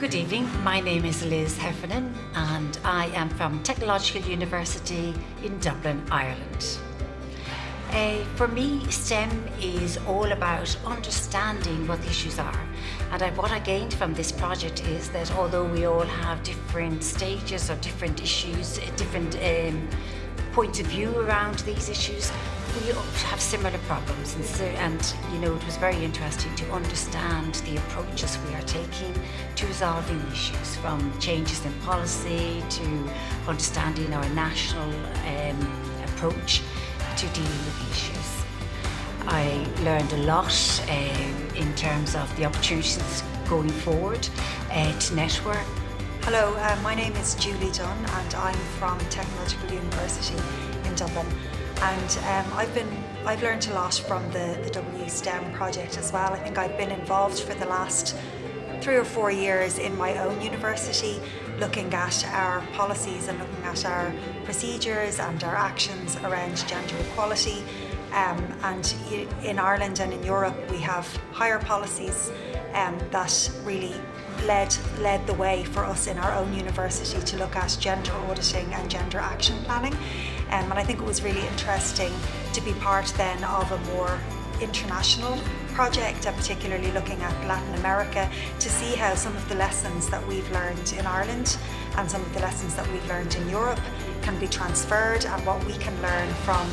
Good evening, my name is Liz Heffernan and I am from Technological University in Dublin, Ireland. Uh, for me, STEM is all about understanding what the issues are. And I, what I gained from this project is that although we all have different stages or different issues, different um, points of view around these issues, we have similar problems and, so, and you know it was very interesting to understand the approaches we are taking to resolving issues from changes in policy to understanding our national um, approach to dealing with issues. I learned a lot um, in terms of the opportunities going forward uh, to network. Hello, uh, my name is Julie Dunn and I'm from Technological University in Dublin and um, I've been I've learned a lot from the, the WSTEM project as well. I think I've been involved for the last three or four years in my own university looking at our policies and looking at our procedures and our actions around gender equality um, and in Ireland and in Europe we have higher policies um, that really led, led the way for us in our own university to look at gender auditing and gender action planning. Um, and I think it was really interesting to be part then of a more international project and particularly looking at Latin America to see how some of the lessons that we've learned in Ireland and some of the lessons that we've learned in Europe can be transferred and what we can learn from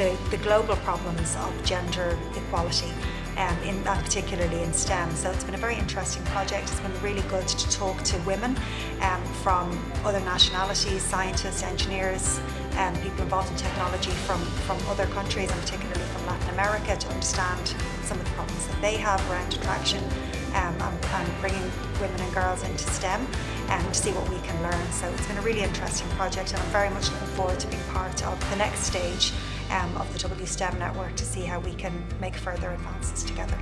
the, the global problems of gender equality um, in that particularly in STEM. So it's been a very interesting project. It's been really good to talk to women um, from other nationalities, scientists, engineers, um, people involved in technology from, from other countries and particularly from Latin America to understand some of the problems that they have around attraction um, and, and, bringing women and girls into STEM and um, to see what we can learn. So it's been a really interesting project and I'm very much looking forward to being part of the next stage um, of the WSTEM network to see how we can make further advances together.